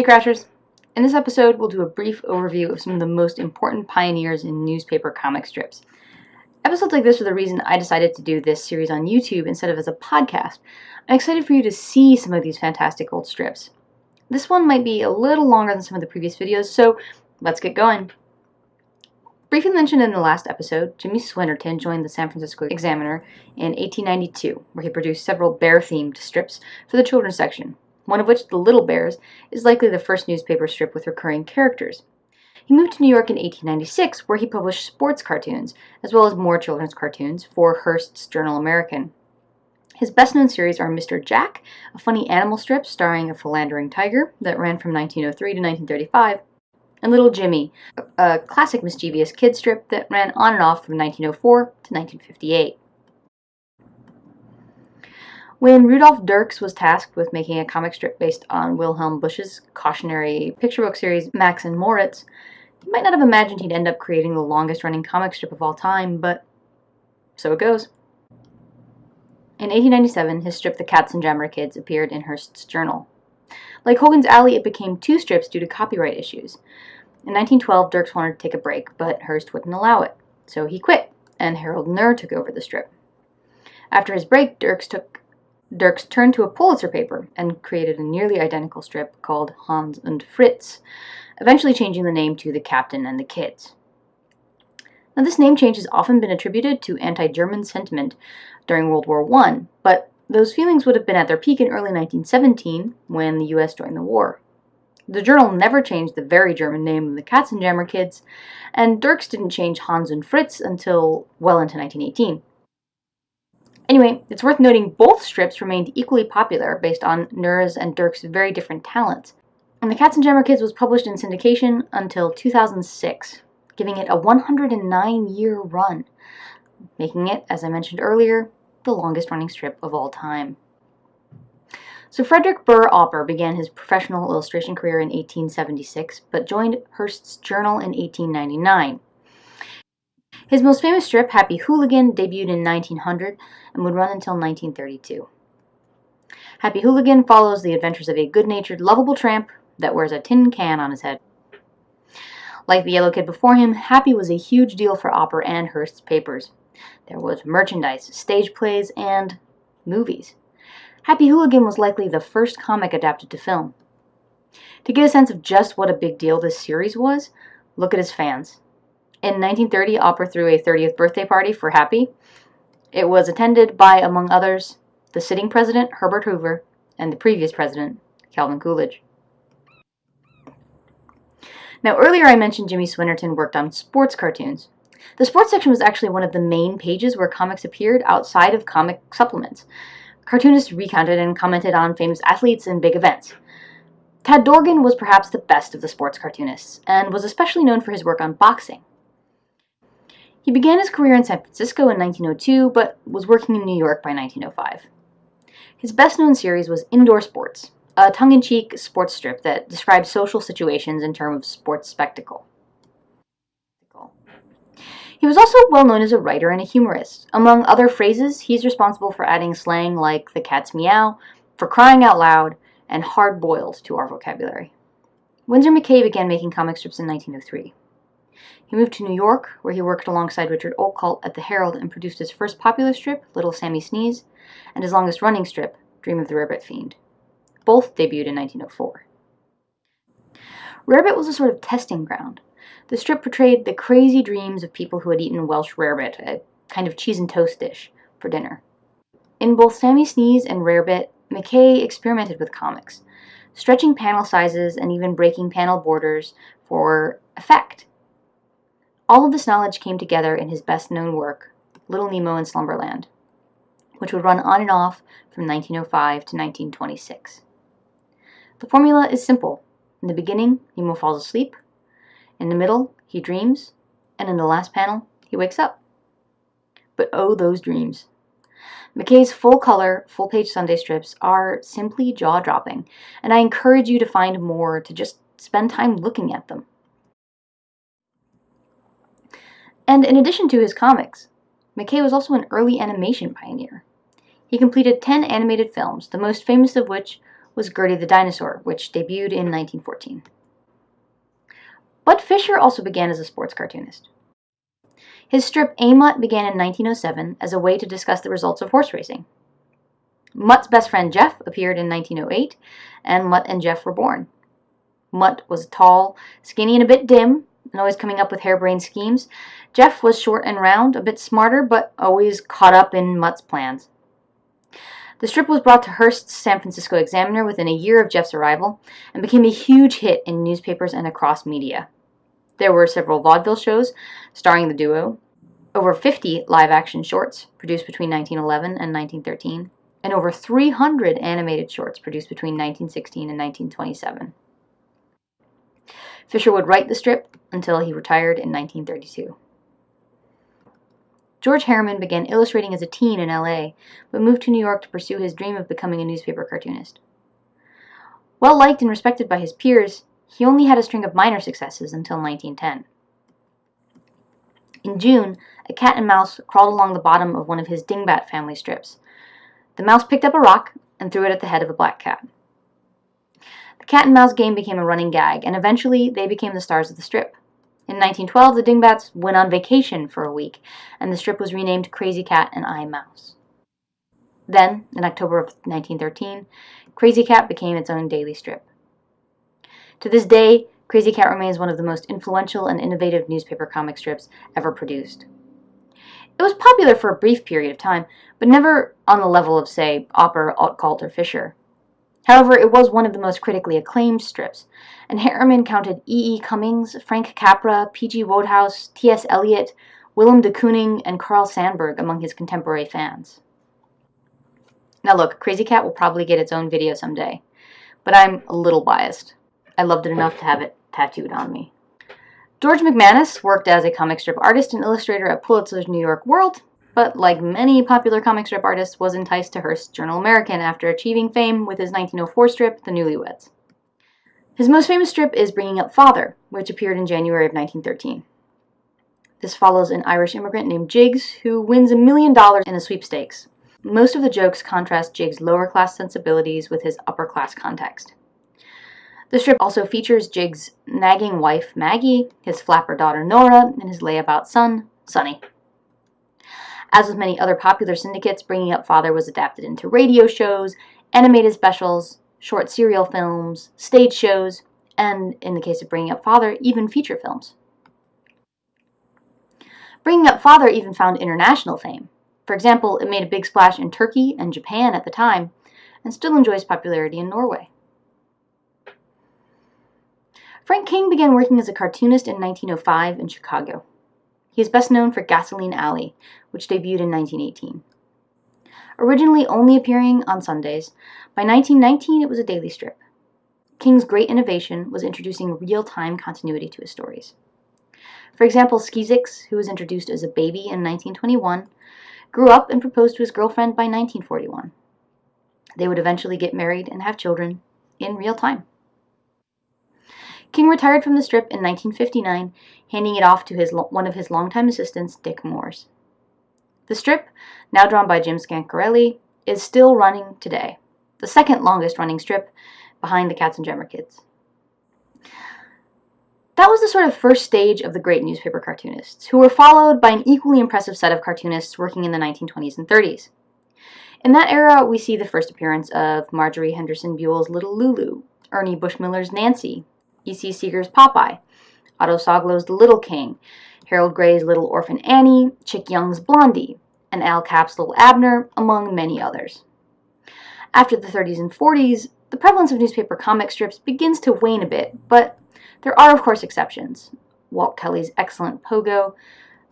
Hey Crashers! In this episode, we'll do a brief overview of some of the most important pioneers in newspaper comic strips. Episodes like this are the reason I decided to do this series on YouTube instead of as a podcast. I'm excited for you to see some of these fantastic old strips. This one might be a little longer than some of the previous videos, so let's get going. Briefly mentioned in the last episode, Jimmy Swinnerton joined the San Francisco Examiner in 1892, where he produced several bear-themed strips for the children's section, one of which, The Little Bears, is likely the first newspaper strip with recurring characters. He moved to New York in 1896, where he published sports cartoons, as well as more children's cartoons, for Hearst's Journal American. His best known series are Mr. Jack, a funny animal strip starring a philandering tiger that ran from 1903 to 1935, and Little Jimmy, a classic mischievous kid strip that ran on and off from 1904 to 1958. When Rudolf Dirks was tasked with making a comic strip based on Wilhelm Busch's cautionary picture book series Max and Moritz, you might not have imagined he'd end up creating the longest running comic strip of all time, but so it goes. In 1897, his strip The Katzenjammer Kids appeared in Hearst's journal. Like Hogan's Alley, it became two strips due to copyright issues. In 1912, Dirks wanted to take a break, but Hearst wouldn't allow it, so he quit, and Harold Knerr took over the strip. After his break, Dirks took Dirks turned to a Pulitzer paper and created a nearly identical strip called Hans und Fritz, eventually changing the name to The Captain and the Kids. Now, this name change has often been attributed to anti-German sentiment during World War I, but those feelings would have been at their peak in early 1917 when the U.S. joined the war. The journal never changed the very German name of the Katzenjammer Kids, and Dirks didn't change Hans and Fritz until well into 1918. Anyway, it's worth noting both strips remained equally popular based on Knerr's and Dirks' very different talents. And The Katzenjammer Kids was published in syndication until 2006, giving it a 109 year run, making it, as I mentioned earlier, the longest running strip of all time. So Frederick Burr Opper began his professional illustration career in 1876, but joined Hearst's Journal in 1899. His most famous strip, Happy Hooligan, debuted in 1900 and would run until 1932. Happy Hooligan follows the adventures of a good-natured, lovable tramp that wears a tin can on his head. Like the Yellow Kid before him, Happy was a huge deal for Opper and Hearst's papers. There was merchandise, stage plays, and movies. Happy Hooligan was likely the first comic adapted to film. To get a sense of just what a big deal this series was, look at his fans. In 1930, Opper threw a 30th birthday party for Happy. It was attended by, among others, the sitting president, Herbert Hoover, and the previous president, Calvin Coolidge. Now, earlier I mentioned Jimmy Swinnerton worked on sports cartoons. The sports section was actually one of the main pages where comics appeared outside of comic supplements. Cartoonists recounted and commented on famous athletes and big events. Tad Dorgan was perhaps the best of the sports cartoonists, and was especially known for his work on boxing. He began his career in San Francisco in 1902, but was working in New York by 1905. His best known series was Indoor Sports, a tongue in cheek sports strip that describes social situations in terms of sports spectacle. He was also well known as a writer and a humorist. Among other phrases, he's responsible for adding slang like the cat's meow, for crying out loud, and hard boiled to our vocabulary. Winsor McCay began making comic strips in 1903. He moved to New York, where he worked alongside Richard Outcault at the Herald and produced his first popular strip, Little Sammy Sneeze, and his longest running strip, Dream of the Rarebit Fiend. Both debuted in 1904. Rarebit was a sort of testing ground. The strip portrayed the crazy dreams of people who had eaten Welsh rarebit, a kind of cheese and toast dish, for dinner. In both Sammy Sneeze and Rarebit, McCay experimented with comics, stretching panel sizes and even breaking panel borders for effect all of this knowledge came together in his best known work, Little Nemo in Slumberland, which would run on and off from 1905 to 1926. The formula is simple. In the beginning, Nemo falls asleep. In the middle, he dreams. And in the last panel, he wakes up. But oh, those dreams. McCay's full-color, full-page Sunday strips are simply jaw-dropping, and I encourage you to find more to just spend time looking at them. And in addition to his comics, McCay was also an early animation pioneer. He completed 10 animated films, the most famous of which was Gertie the Dinosaur, which debuted in 1914. Bud Fisher also began as a sports cartoonist. His strip A Mutt began in 1907 as a way to discuss the results of horse racing. Mutt's best friend Jeff appeared in 1908, and Mutt and Jeff were born. Mutt was tall, skinny, and a bit dim, and always coming up with harebrained schemes. Jeff was short and round, a bit smarter, but always caught up in Mutt's plans. The strip was brought to Hearst's San Francisco Examiner within a year of Jeff's arrival and became a huge hit in newspapers and across media. There were several vaudeville shows starring the duo, over 50 live action shorts produced between 1911 and 1913, and over 300 animated shorts produced between 1916 and 1927. Fisher would write the strip until he retired in 1932. George Herriman began illustrating as a teen in LA, but moved to New York to pursue his dream of becoming a newspaper cartoonist. Well liked and respected by his peers, he only had a string of minor successes until 1910. In June, a cat and mouse crawled along the bottom of one of his Dingbat family strips. The mouse picked up a rock and threw it at the head of a black cat. The cat and mouse game became a running gag, and eventually they became the stars of the strip. In 1912, the Dingbats went on vacation for a week, and the strip was renamed Krazy Kat and I Mouse. Then, in October of 1913, Krazy Kat became its own daily strip. To this day, Krazy Kat remains one of the most influential and innovative newspaper comic strips ever produced. It was popular for a brief period of time, but never on the level of, say, Opper, Outcault, or Fisher. However, it was one of the most critically acclaimed strips, and Herriman counted E. E. Cummings, Frank Capra, P. G. Wodehouse, T. S. Eliot, Willem de Kooning, and Carl Sandburg among his contemporary fans. Now look, Krazy Kat will probably get its own video someday, but I'm a little biased. I loved it enough to have it tattooed on me. George McManus worked as a comic strip artist and illustrator at Pulitzer's New York World, but like many popular comic strip artists, was enticed to Hearst's Journal American after achieving fame with his 1904 strip, The Newlyweds. His most famous strip is Bringing Up Father, which appeared in January of 1913. This follows an Irish immigrant named Jiggs who wins a million dollars in a sweepstakes. Most of the jokes contrast Jiggs' lower class sensibilities with his upper class context. The strip also features Jiggs' nagging wife, Maggie, his flapper daughter, Nora, and his layabout son, Sonny. As with many other popular syndicates, Bringing Up Father was adapted into radio shows, animated specials, short serial films, stage shows, and, in the case of Bringing Up Father, even feature films. Bringing Up Father even found international fame. For example, it made a big splash in Turkey and Japan at the time, and still enjoys popularity in Norway. Frank King began working as a cartoonist in 1905 in Chicago. He is best known for Gasoline Alley, which debuted in 1918. Originally only appearing on Sundays, by 1919 it was a daily strip. King's great innovation was introducing real-time continuity to his stories. For example, Skeezix, who was introduced as a baby in 1921, grew up and proposed to his girlfriend by 1941. They would eventually get married and have children in real time. King retired from the strip in 1959, handing it off to his, one of his longtime assistants, Dick Moores. The strip, now drawn by Jim Scancarelli, is still running today, the second longest running strip behind the Katzenjammer Kids. That was the sort of first stage of the great newspaper cartoonists, who were followed by an equally impressive set of cartoonists working in the 1920s and 30s. In that era, we see the first appearance of Marjorie Henderson Buell's Little Lulu, Ernie Bushmiller's Nancy, E.C. Segar's Popeye, Otto Soglow's The Little King, Harold Gray's Little Orphan Annie, Chick Young's Blondie, and Al Capp's Little Abner, among many others. After the 30s and 40s, the prevalence of newspaper comic strips begins to wane a bit, but there are, of course, exceptions. Walt Kelly's excellent Pogo,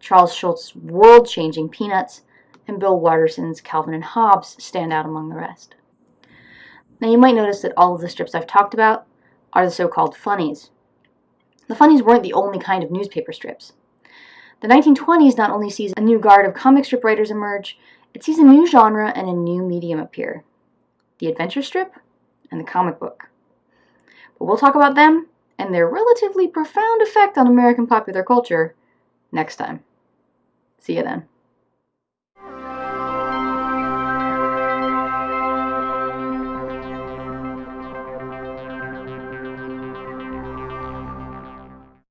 Charles Schulz's world changing Peanuts, and Bill Watterson's Calvin and Hobbes stand out among the rest. Now, you might notice that all of the strips I've talked about are the so-called funnies. The funnies weren't the only kind of newspaper strips. The 1920s not only sees a new guard of comic strip writers emerge, it sees a new genre and a new medium appear. The adventure strip and the comic book. But we'll talk about them and their relatively profound effect on American popular culture next time. See you then.